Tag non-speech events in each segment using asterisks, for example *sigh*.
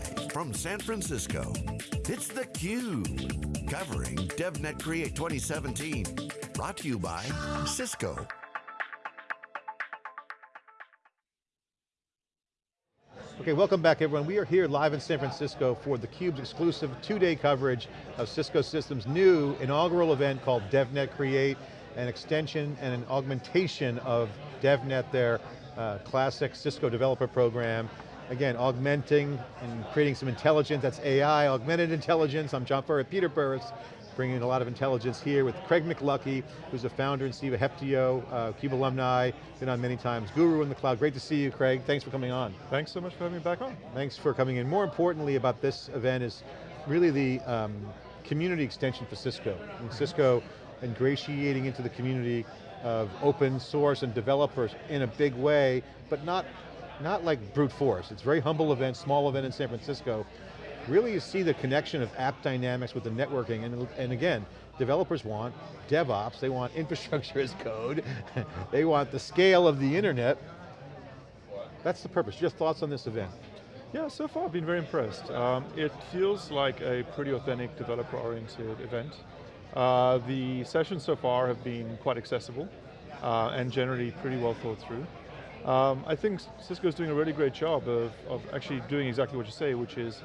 Live from San Francisco, it's theCUBE. Covering DevNet Create 2017. Brought to you by Cisco. Okay, welcome back everyone. We are here live in San Francisco for theCUBE's exclusive two-day coverage of Cisco Systems' new inaugural event called DevNet Create, an extension and an augmentation of DevNet, their uh, classic Cisco developer program. Again, augmenting and creating some intelligence, that's AI, augmented intelligence. I'm John Furrier, Peter Burris, bringing a lot of intelligence here with Craig McLuckie, who's the founder and CEO of Heptio, uh, CUBE alumni, been on many times, Guru in the cloud. Great to see you, Craig. Thanks for coming on. Thanks so much for having me back on. Thanks for coming in. More importantly about this event is really the um, community extension for Cisco. And Cisco ingratiating into the community of open source and developers in a big way, but not, not like brute force. It's very humble event, small event in San Francisco. Really you see the connection of AppDynamics with the networking, and, and again, developers want DevOps, they want *laughs* infrastructure as code, *laughs* they want the scale of the internet. That's the purpose. Your thoughts on this event? Yeah, so far I've been very impressed. Um, it feels like a pretty authentic developer-oriented event. Uh, the sessions so far have been quite accessible uh, and generally pretty well thought through. Um, I think Cisco's doing a really great job of, of actually doing exactly what you say, which is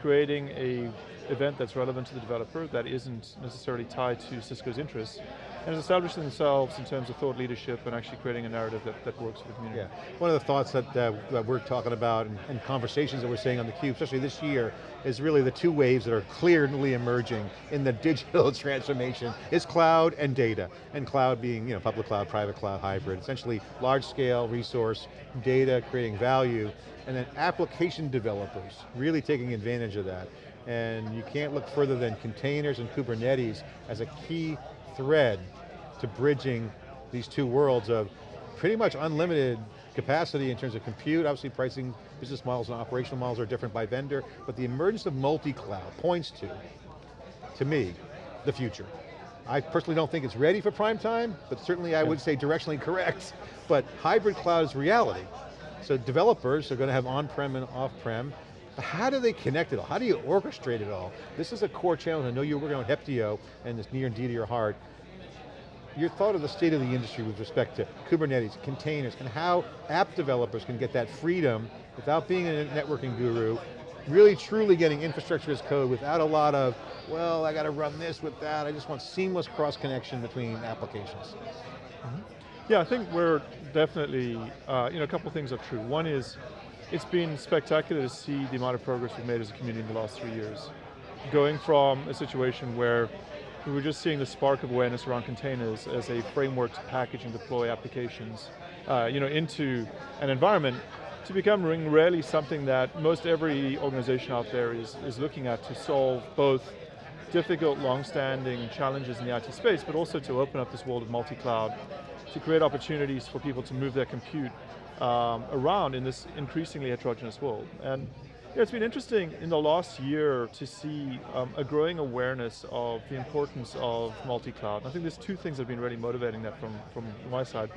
creating a event that's relevant to the developer that isn't necessarily tied to Cisco's interests, and has established themselves in terms of thought leadership and actually creating a narrative that, that works for the community. Yeah, one of the thoughts that, uh, that we're talking about and, and, conversations that we're seeing on theCUBE, especially this year, is really the two waves that are clearly emerging in the *laughs* digital transformation, is cloud and data. And cloud being you know, public cloud, private cloud, hybrid, essentially large scale resource, data creating value, and then application developers really taking advantage of that. And you can't look further than containers and Kubernetes as a key thread to bridging these two worlds of pretty much unlimited capacity in terms of compute, obviously pricing, business models and operational models are different by vendor, but the emergence of multi-cloud points to, to me, the future. I personally don't think it's ready for prime time, but certainly I would say directionally correct, *laughs* but hybrid cloud is reality. So developers are going to have on-prem and off-prem, how do they connect it all? How do you orchestrate it all? This is a core challenge. I know you're working on Heptio, and it's near and dear to your heart. Your thought of the state of the industry with respect to Kubernetes, containers, and how app developers can get that freedom without being a networking guru, really truly getting infrastructure as code without a lot of, well, I got to run this with that, I just want seamless cross connection between applications. Mm -hmm. Yeah, I think we're definitely, uh, you know, a couple things are true. One is, it's been spectacular to see the amount of progress we've made as a community in the last three years. Going from a situation where we were just seeing the spark of awareness around containers as a framework to package and deploy applications uh, you know, into an environment to becoming really something that most every organization out there is, is looking at to solve both difficult, long-standing challenges in the IT space, but also to open up this world of multi-cloud, to create opportunities for people to move their compute um, around in this increasingly heterogeneous world. And yeah, it's been interesting in the last year to see um, a growing awareness of the importance of multi-cloud. I think there's two things that have been really motivating that from, from my side.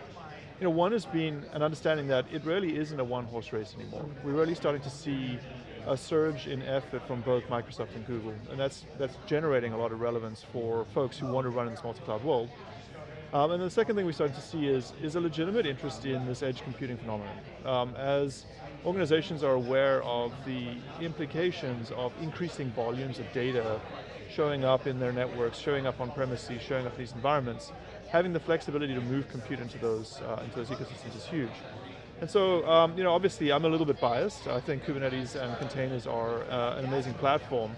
You know, one has been an understanding that it really isn't a one-horse race anymore. We're really starting to see a surge in effort from both Microsoft and Google, and that's, that's generating a lot of relevance for folks who want to run in this multi-cloud world. Um, and the second thing we started to see is, is a legitimate interest in this edge computing phenomenon. Um, as organizations are aware of the implications of increasing volumes of data showing up in their networks, showing up on premises, showing up in these environments, having the flexibility to move compute into those, uh, into those ecosystems is huge. And so, um, you know, obviously I'm a little bit biased. I think Kubernetes and containers are uh, an amazing platform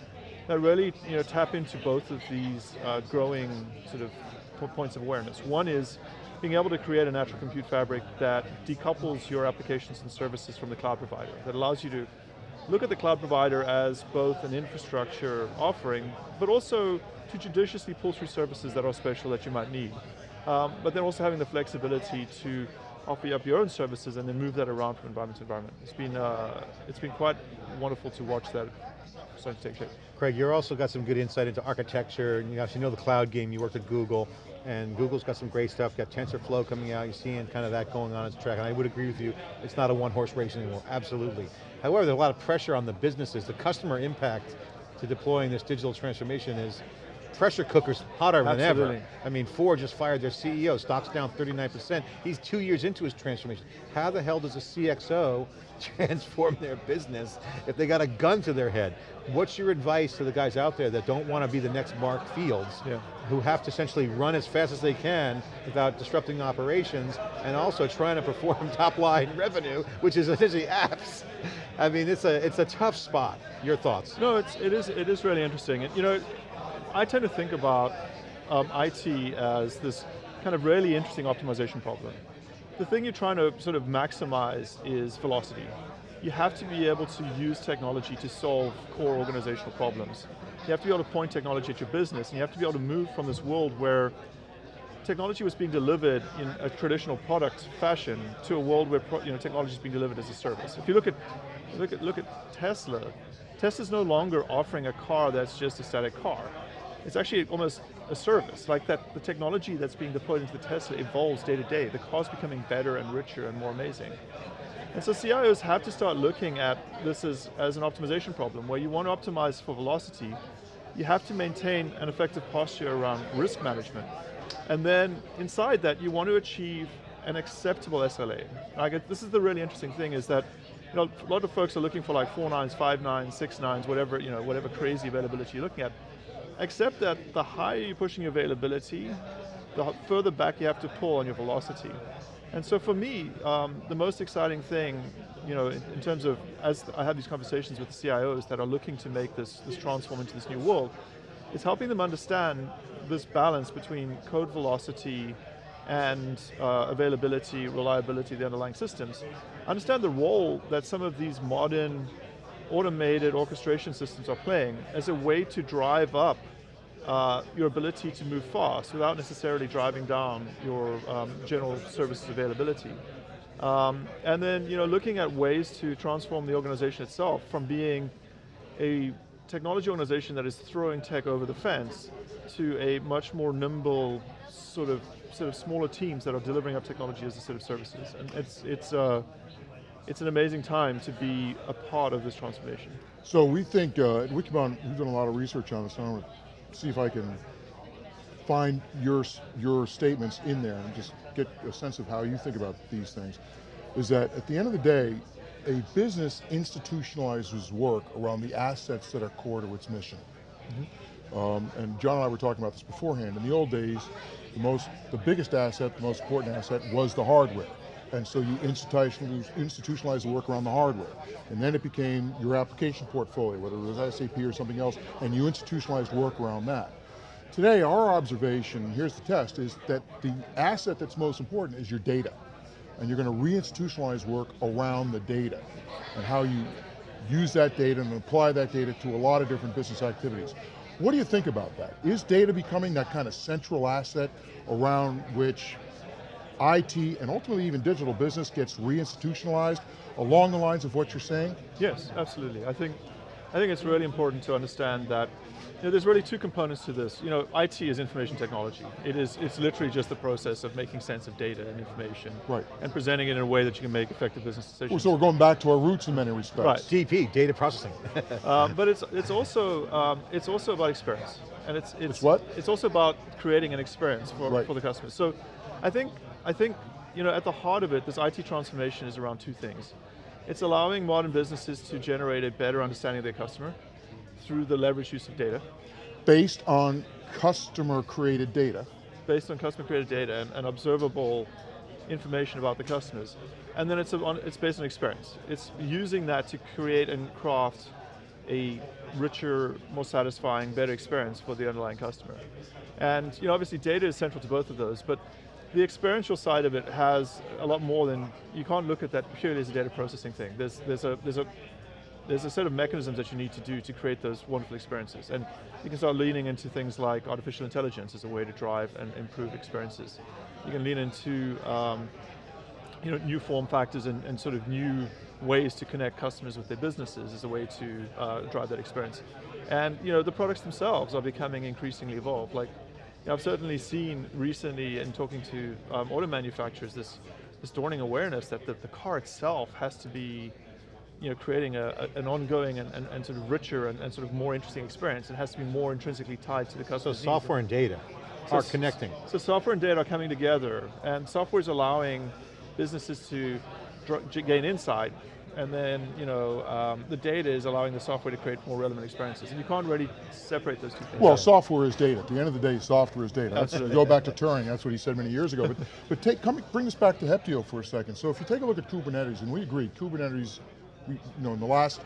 that really, you know, tap into both of these uh, growing sort of points of awareness. One is being able to create a natural compute fabric that decouples your applications and services from the cloud provider, that allows you to look at the cloud provider as both an infrastructure offering, but also to judiciously pull through services that are special that you might need. Um, but then also having the flexibility to offer up your own services and then move that around from environment to environment. It's been, uh, it's been quite wonderful to watch that starting to take shape. Craig, you've also got some good insight into architecture, you actually know the cloud game, you worked at Google. and Google's got some great stuff, got TensorFlow coming out, you're seeing kind of that going on its track, and I would agree with you, it's not a one horse race anymore, absolutely. However, there's a lot of pressure on the businesses, the customer impact to deploying this digital transformation is pressure cookers hotter than ever. I mean, Ford just fired their CEO, stock's down 39%. He's two years into his transformation. How the hell does a CXO *laughs* transform their business if they got a gun to their head? What's your advice to the guys out there that don't want to be the next Mark Fields, Yeah. who have to essentially run as fast as they can without disrupting operations, and also trying to perform *laughs* top line revenue, which is essentially apps. I mean, it's a, it's a tough spot. Your thoughts? No, it's, it, is, it is really interesting. And, you know, I tend to think about um, IT as this kind of really interesting optimization problem. The thing you're trying to sort of maximize is velocity. You have to be able to use technology to solve core organizational problems. You have to be able to point technology at your business, and you have to be able to move from this world where technology was being delivered in a traditional product fashion to a world where you know, technology is being delivered as a service. If you look at, look at, look at Tesla, Tesla's no longer offering a car that's just a static car. It's actually almost a service, like that the technology that's being deployed into the Tesla evolves day to day. The car's becoming better and richer and more amazing. And so CIOs have to start looking at this as, as an optimization problem, where you want to optimize for velocity, you have to maintain an effective posture around risk management. And then inside that, you want to achieve an acceptable SLA. Get, this is the really interesting thing is that you know, a lot of folks are looking for like four nines, five nines, six nines, whatever, you know, whatever crazy availability you're looking at. Except that the higher you're pushing availability, the further back you have to pull on your velocity. And so for me, um, the most exciting thing, you know, in, in, terms of, as I have these conversations with the CIOs that are looking to make this, this transform into this new world, is helping them understand this balance between code velocity and uh, availability, reliability the underlying systems. Understand the role that some of these modern automated orchestration systems are playing as a way to drive up uh, your ability to move fast without necessarily driving down your um, general services availability. Um, and then you know, looking at ways to transform the organization itself from being a technology organization that is throwing tech over the fence to a much more nimble sort of sort of smaller teams that are delivering up technology as a set of services. And it's, it's, uh, it's an amazing time to be a part of this transformation. So we think, uh, at Wikibon, we've done a lot of research on this, and I want to see if I can find your, your statements in there and just get a sense of how you think about these things, is that at the end of the day, a business institutionalizes work around the assets that are core to its mission. Mm -hmm. um, and John and I were talking about this beforehand. In the old days, the most, the biggest asset, the most important asset was the hardware. And so you institutionalize, the work around the hardware. And then it became your application portfolio, whether it was SAP or something else, and you institutionalized work around that. Today, our observation, here's the test, is that the asset that's most important is your data and you're going to reinstitutionalize work around the data and how you use that data and apply that data to a lot of different business activities. What do you think about that? Is data becoming that kind of central asset around which IT and ultimately even digital business gets reinstitutionalized along the lines of what you're saying? Yes, absolutely. I think, I think it's really important to understand that you know, there's really two components to this. You know, IT is information technology. It is, it's literally just the process of making sense of data and information. Right. And presenting it in a way that you can make effective business decisions. Well, so we're going back to our roots in many respects. Right. DP, data processing. *laughs* um, but it's, it's, also, um, it's also about experience. And it's, it's, it's what? It's also about creating an experience for, right. for the customers. So I think, I think, you know, at the heart of it, this IT transformation is around two things. It's allowing modern businesses to generate a better understanding of their customer through the leverage use of data. Based on customer created data. Based on customer created data and, and observable information about the customers. And then it's, a, it's based on experience. It's using that to create and craft a richer, more satisfying, better experience for the underlying customer. And you know, obviously data is central to both of those, but the experiential side of it has a lot more than, you can't look at that purely as a data processing thing. There's, there's, a, there's, a, there's a set of mechanisms that you need to do to create those wonderful experiences. And you can start leaning into things like artificial intelligence as a way to drive and improve experiences. You can lean into um, you know, new form factors and, and, sort of new ways to connect customers with their businesses as a way to uh, drive that experience. And you know, the products themselves are becoming increasingly evolved. Like know, I've certainly seen recently in talking to um, auto manufacturers this, this dawning awareness that the, the car itself has to be you know, creating a, a, an ongoing and, and, and, sort of richer and, and, sort of more interesting experience. It has to be more intrinsically tied to the customer. So software and data so are connecting. So software and data are coming together, and software is allowing businesses to gain insight and then you know um, the data is allowing the software to create more relevant experiences, and you can't really separate those two things. Well, software is data. At the end of the day, software is data. Absolutely. Go back to Turing. That's what he said many years ago. But *laughs* but take come bring this back to Heptio for a second. So if you take a look at Kubernetes, and we agree, Kubernetes, you know, in the last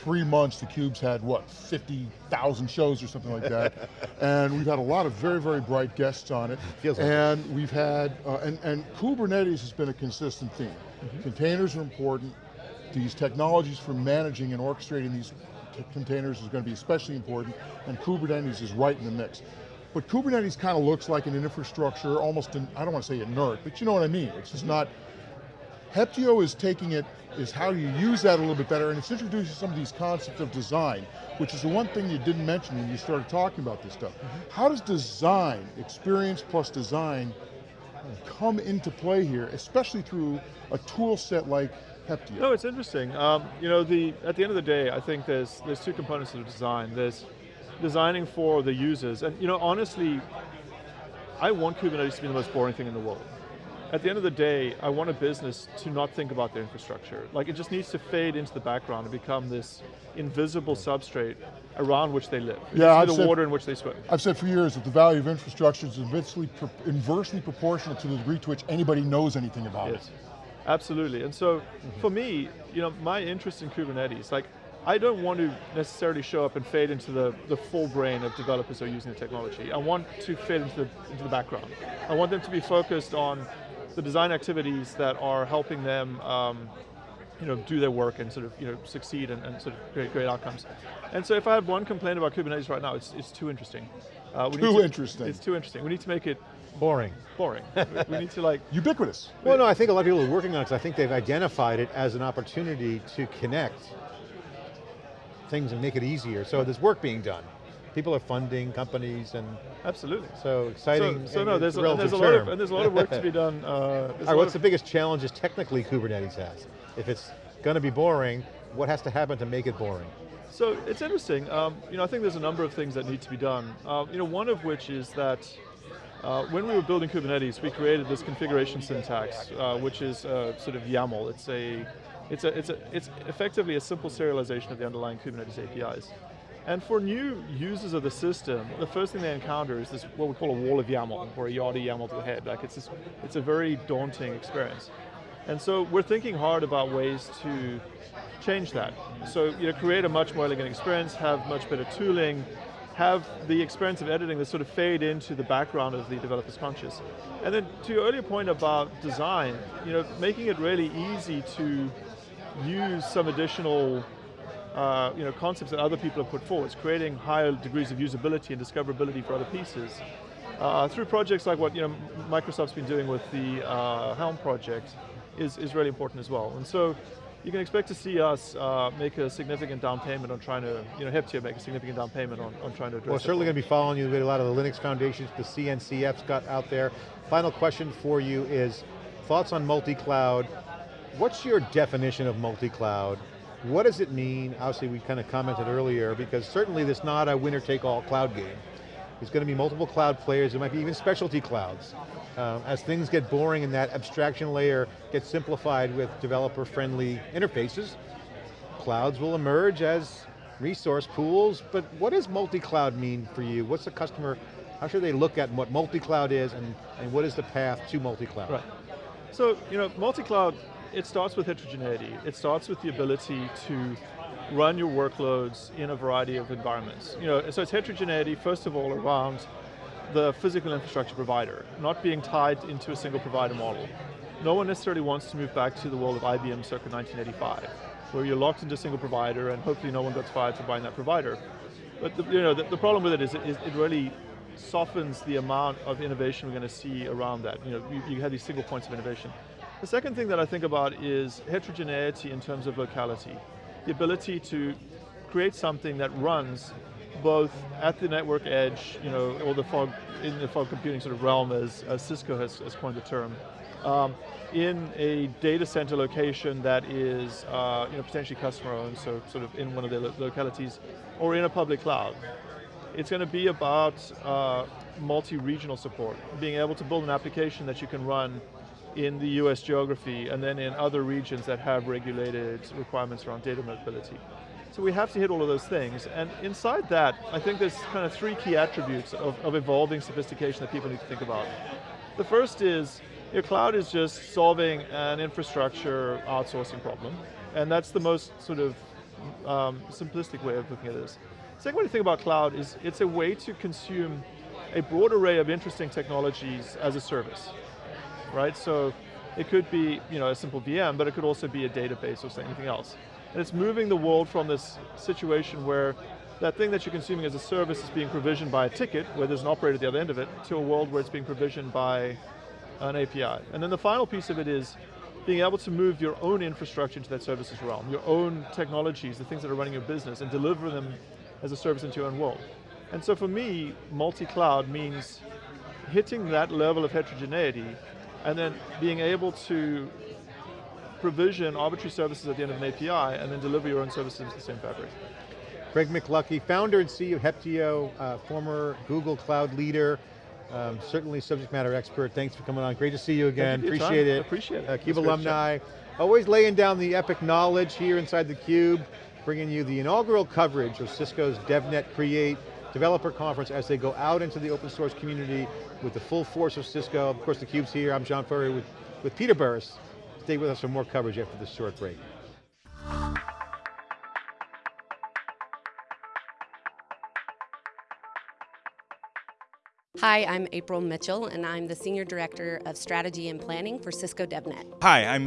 three months, the Cube's had, what, 50,000 shows or something like that. *laughs* and we've had a lot of very, very bright guests on it. Feels and it. we've had, uh, and, and Kubernetes has been a consistent theme. Mm -hmm. Containers are important, these technologies for managing and orchestrating these containers is going to be especially important, and Kubernetes is right in the mix. But Kubernetes kind of looks like an infrastructure, almost, an, I don't want to say inert, but you know what I mean. It's just not, Heptio is taking it, is how you use that a little bit better, and it's introducing some of these concepts of design, which is the one thing you didn't mention when you started talking about this stuff. Mm -hmm. How does design, experience plus design, come into play here, especially through a tool set like Heptio? No, it's interesting. Um, you know, the at the end of the day, I think there's there's two components of design. There's designing for the users, and you know, honestly, I want Kubernetes to be the most boring thing in the world. At the end of the day, I want a business to not think about their infrastructure. Like it just needs to fade into the background and become this invisible substrate around which they live. Yeah, I've the said, water in which they swim. I've said for years that the value of infrastructure is inversely, inversely proportional to the degree to which anybody knows anything about yes. it. Absolutely, and so for me, you know, my interest in Kubernetes, like, I don't want to necessarily show up and fade into the, the full brain of developers who are using the technology. I want to fade into the, into the background. I want them to be focused on the design activities that are helping them um, you know, do their work and sort of you know, succeed and, and, sort of create great outcomes. And so if I have one complaint about Kubernetes right now, it's, it's too interesting. Uh, too to, interesting. It's too interesting. We need to make it Boring. Boring. *laughs* we need to like... Ubiquitous. Well, no, I think a lot of people are working on it because I think they've identified it as an opportunity to connect things and make it easier. So there's work being done. People are funding companies and absolutely. So exciting. So, so no, there's a, there's a lot of and there's a lot of work to be *laughs* done. Uh, All right, what's the biggest challenges technically Kubernetes has? If it's going to be boring, what has to happen to make it boring? So it's interesting. Um, you know, I think there's a number of things that need to be done. Uh, you know, one of which is that uh, when we were building Kubernetes, we created this configuration syntax, uh, which is uh, sort of YAML. It's a, it's a, it's a, it's effectively a simple serialization of the underlying Kubernetes APIs. And for new users of the system, the first thing they encounter is this what we call a wall of YAML, or a yard of YAML to the head. Like it's this, it's a very daunting experience. And so we're thinking hard about ways to change that. So you know, create a much more elegant experience, have much better tooling, have the experience of editing that sort of fade into the background of the developer's conscious. And then to your earlier point about design, you know, making it really easy to use some additional uh, you know, concepts that other people have put forward, creating higher degrees of usability and discoverability for other pieces. Uh, through projects like what you know, Microsoft's been doing with the uh, Helm project is, is really important as well. And so you can expect to see us uh, make a significant down payment on trying to, you know, Heptio make a significant down payment on, on trying to address Well, certainly going to be following you with a lot of the Linux foundations, the CNCF's got out there. Final question for you is, thoughts on multi-cloud. What's your definition of multi-cloud? What does it mean? Obviously we kind of commented earlier, because certainly this not a winner-take-all cloud game. There's going to be multiple cloud players, there might be even specialty clouds. Um, as things get boring and that abstraction layer gets simplified with developer-friendly interfaces, clouds will emerge as resource pools, but what does multi-cloud mean for you? What's the customer, how should they look at what multi-cloud is and, and what is the path to multi-cloud? Right. So, you know, multi-cloud, it starts with heterogeneity. It starts with the ability to run your workloads in a variety of environments. You know, so it's heterogeneity, first of all, around the physical infrastructure provider, not being tied into a single provider model. No one necessarily wants to move back to the world of IBM circa 1985, where you're locked into a single provider and hopefully no one gets fired for buying that provider. But the, you know, the, the problem with it is it, it really softens the amount of innovation we're going to see around that. You know, you, you have these single points of innovation. The second thing that I think about is heterogeneity in terms of locality. The ability to create something that runs both at the network edge, you know, or the fog, in the fog computing sort of realm as, as Cisco has, has coined the term, um, in a data center location that is uh, you know, potentially customer owned, so sort of in one of their lo localities, or in a public cloud. It's going to be about uh, multi-regional support, being able to build an application that you can run in the US geography and then in other regions that have regulated requirements around data mobility. So we have to hit all of those things, and inside that, I think there's kind of three key attributes of, of evolving sophistication that people need to think about. The first is, your cloud is just solving an infrastructure outsourcing problem, and that's the most sort of um, simplistic way of looking at this. Second way to think about cloud is it's a way to consume a broad array of interesting technologies as a service, right? So it could be you know, a simple VM, but it could also be a database or anything else. And it's moving the world from this situation where that thing that you're consuming as a service is being provisioned by a ticket, where there's an operator at the other end of it, to a world where it's being provisioned by an API. And then the final piece of it is being able to move your own infrastructure into that services realm, your own technologies, the things that are running your business, and deliver them as a service into your own world. And so for me, multi-cloud means hitting that level of heterogeneity and then being able to provision arbitrary services at the end of an API and then deliver your own services into the same fabric. Craig McLuckie, founder and CEO of Heptio, uh, former Google Cloud leader, um, certainly subject matter expert. Thanks for coming on. Great to see you again. Appreciate it. Appreciate it. Uh, CUBE alumni. Always laying down the epic knowledge here inside the Cube, bringing you the inaugural coverage of Cisco's DevNet Create developer conference as they go out into the open source community with the full force of Cisco. Of course, the Cube's here. I'm John Furrier with, with Peter Burris. Stay with us for more coverage after this short break. Hi, I'm April Mitchell, and I'm the Senior Director of Strategy and Planning for Cisco DevNet. Hi, I'm